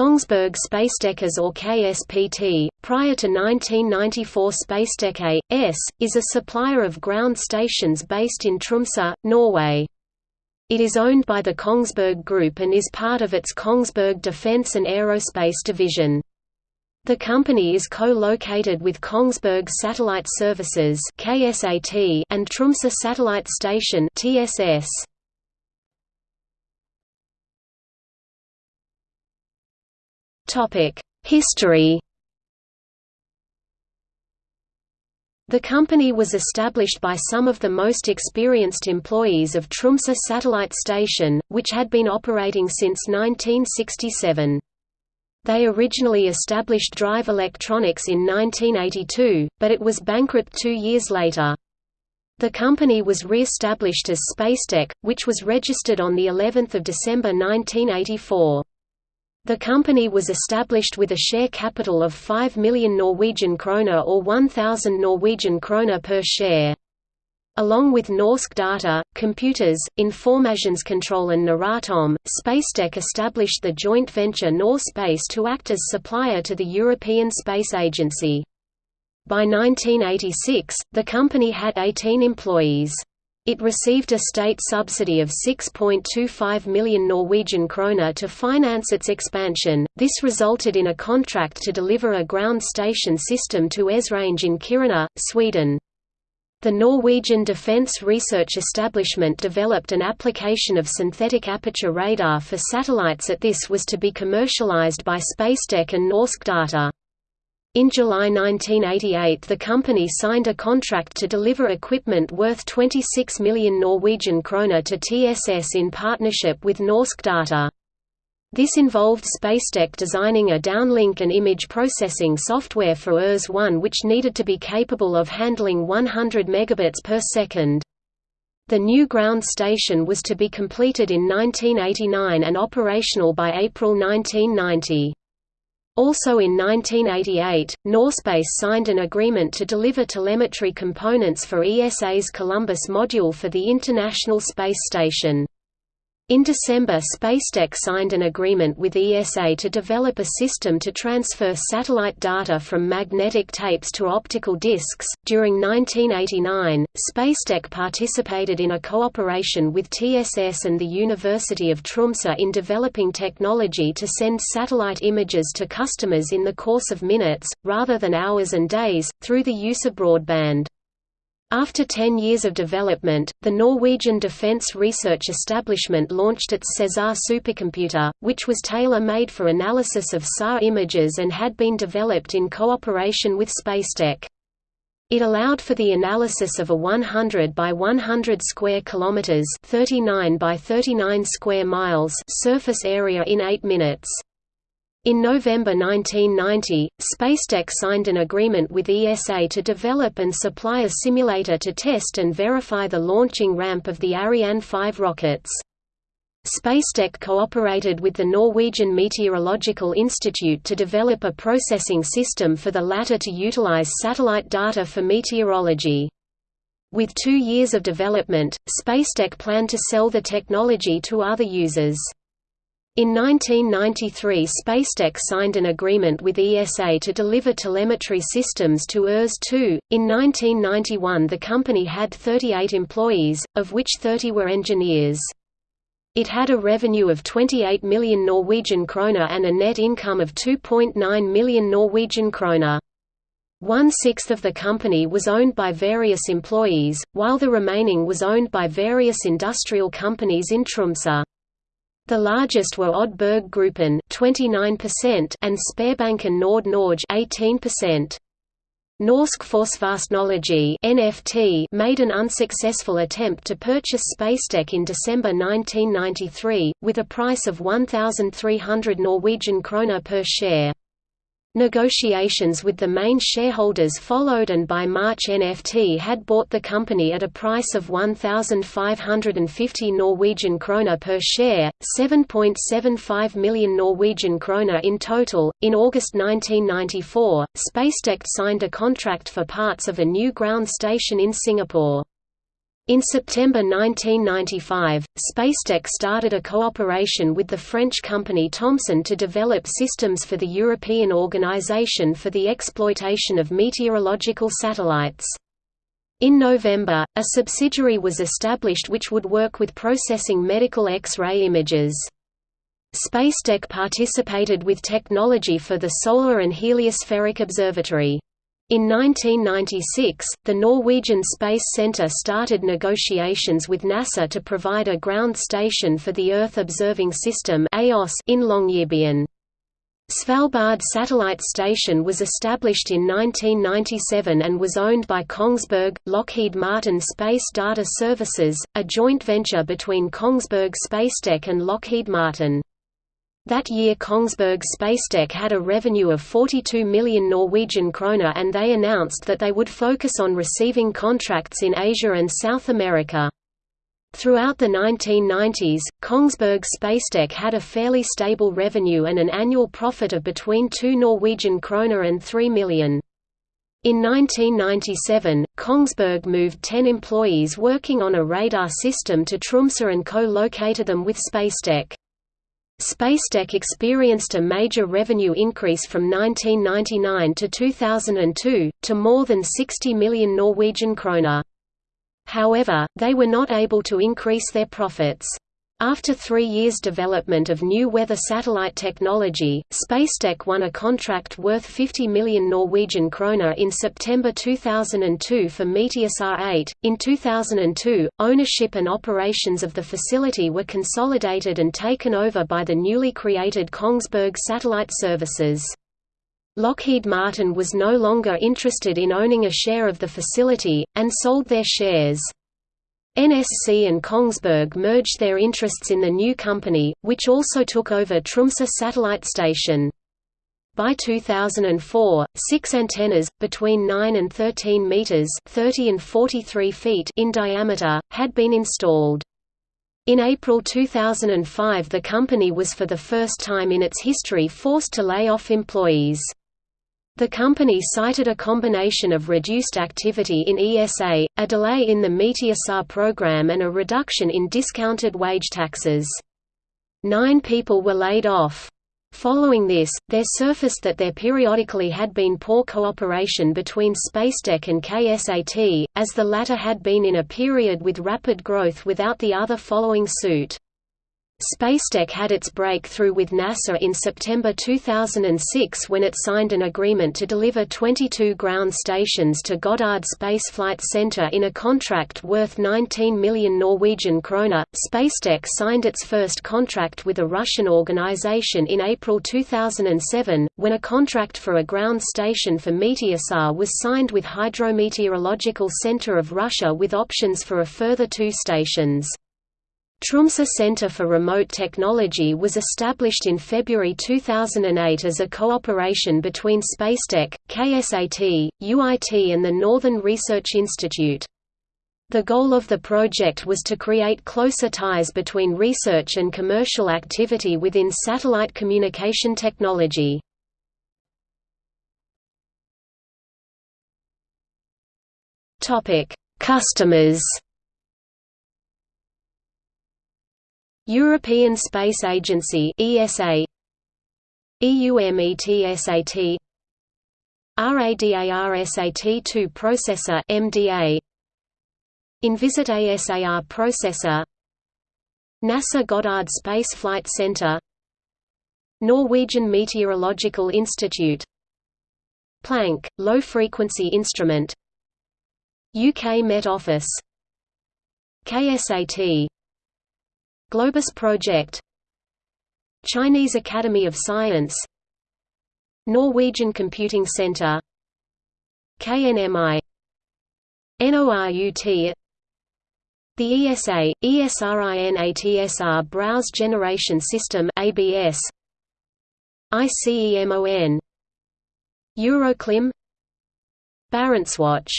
Kongsberg Spacetec AS or KSPT, prior to 1994 Spacetec A.S., is a supplier of ground stations based in Tromsø, Norway. It is owned by the Kongsberg Group and is part of its Kongsberg Defence and Aerospace division. The company is co-located with Kongsberg Satellite Services and Tromsø Satellite Station TSS. History The company was established by some of the most experienced employees of Tromsø Satellite Station, which had been operating since 1967. They originally established Drive Electronics in 1982, but it was bankrupt two years later. The company was re-established as Spacetec, which was registered on of December 1984. The company was established with a share capital of 5 million Norwegian kroner or 1,000 Norwegian kroner per share. Along with Norsk Data, Computers, Informasjonskontroll and Noratom, Spacetec established the joint venture Norspace to act as supplier to the European Space Agency. By 1986, the company had 18 employees. It received a state subsidy of 6.25 million Norwegian kroner to finance its expansion. This resulted in a contract to deliver a ground station system to Esrange in Kiruna, Sweden. The Norwegian Defence Research Establishment developed an application of synthetic aperture radar for satellites at this was to be commercialized by Spacetec and Norsk Data. In July 1988 the company signed a contract to deliver equipment worth 26 million Norwegian kroner to TSS in partnership with Norsk Data. This involved Spacetec designing a downlink and image processing software for ERS-1 which needed to be capable of handling 100 megabits per second. The new ground station was to be completed in 1989 and operational by April 1990. Also in 1988, Norspace signed an agreement to deliver telemetry components for ESA's Columbus module for the International Space Station. In December Spacetec signed an agreement with ESA to develop a system to transfer satellite data from magnetic tapes to optical discs. During 1989, Spacetec participated in a cooperation with TSS and the University of Tromsø in developing technology to send satellite images to customers in the course of minutes, rather than hours and days, through the use of broadband. After ten years of development, the Norwegian Defence Research Establishment launched its CESAR supercomputer, which was tailor-made for analysis of SAR images and had been developed in cooperation with Spacetec. It allowed for the analysis of a 100 by 100 square kilometers, 39 by 39 square miles surface area in 8 minutes. In November 1990, Spacetec signed an agreement with ESA to develop and supply a simulator to test and verify the launching ramp of the Ariane 5 rockets. Spacetec cooperated with the Norwegian Meteorological Institute to develop a processing system for the latter to utilize satellite data for meteorology. With two years of development, Spacetec planned to sell the technology to other users. In 1993 Spacetec signed an agreement with ESA to deliver telemetry systems to ERS-2. In 1991 the company had 38 employees, of which 30 were engineers. It had a revenue of 28 million Norwegian kroner and a net income of 2.9 million Norwegian kroner. One-sixth of the company was owned by various employees, while the remaining was owned by various industrial companies in Tromsø. The largest were Odd Berg Gruppen 29% and Sparebanken Nord Norge 18%. Norsk Forsvarsteknologi (NFT) made an unsuccessful attempt to purchase Spacetec in December 1993 with a price of 1300 Norwegian kroner per share. Negotiations with the main shareholders followed and by March NFT had bought the company at a price of 1550 Norwegian kroner per share, 7.75 million Norwegian kroner in total. In August 1994, Spacetec signed a contract for parts of a new ground station in Singapore. In September 1995, Spacetec started a cooperation with the French company Thomson to develop systems for the European Organization for the Exploitation of Meteorological Satellites. In November, a subsidiary was established which would work with processing medical X-ray images. Spacetec participated with technology for the Solar and Heliospheric Observatory. In 1996, the Norwegian Space Centre started negotiations with NASA to provide a ground station for the Earth Observing System in Longyearbyen. Svalbard Satellite Station was established in 1997 and was owned by Kongsberg, Lockheed Martin Space Data Services, a joint venture between Kongsberg Spacetec and Lockheed Martin. That year Kongsberg Spacetec had a revenue of 42 million Norwegian kroner and they announced that they would focus on receiving contracts in Asia and South America. Throughout the 1990s, Kongsberg Spacetec had a fairly stable revenue and an annual profit of between 2 Norwegian kroner and 3 million. In 1997, Kongsberg moved 10 employees working on a radar system to Tromsø and co-located them with Spacetec. Spacetec experienced a major revenue increase from 1999 to 2002, to more than 60 million Norwegian kroner. However, they were not able to increase their profits. After three years' development of new weather satellite technology, Spacetec won a contract worth 50 million Norwegian kroner in September 2002 for Meteosat 8. In 2002, ownership and operations of the facility were consolidated and taken over by the newly created Kongsberg Satellite Services. Lockheed Martin was no longer interested in owning a share of the facility, and sold their shares. NSC and Kongsberg merged their interests in the new company, which also took over Tromsø satellite station. By 2004, six antennas, between 9 and 13 meters (30 and 43 feet) in diameter, had been installed. In April 2005 the company was for the first time in its history forced to lay off employees. The company cited a combination of reduced activity in ESA, a delay in the Meteosat program and a reduction in discounted wage taxes. Nine people were laid off. Following this, there surfaced that there periodically had been poor cooperation between Spacetec and KSAT, as the latter had been in a period with rapid growth without the other following suit. Spacetec had its breakthrough with NASA in September 2006 when it signed an agreement to deliver 22 ground stations to Goddard Space Flight Center in a contract worth 19 million Norwegian kroner. Spacetec signed its first contract with a Russian organization in April 2007, when a contract for a ground station for Meteosat was signed with Hydrometeorological Center of Russia with options for a further two stations. Tromsø Center for Remote Technology was established in February 2008 as a cooperation between Spacetec, KSAT, UIT and the Northern Research Institute. The goal of the project was to create closer ties between research and commercial activity within satellite communication technology. Customers European Space Agency ESA EUMETSAT RADARSAT2 processor MDA Envisat ASAR processor NASA Goddard Space Flight Center Norwegian Meteorological Institute Planck, low-frequency instrument UK Met Office KSAT Globus Project Chinese Academy of Science Norwegian Computing Center KNMI NORUT The ESA, ESRINATSR Browse Generation System ABS ICEMON Euroclim Barentswatch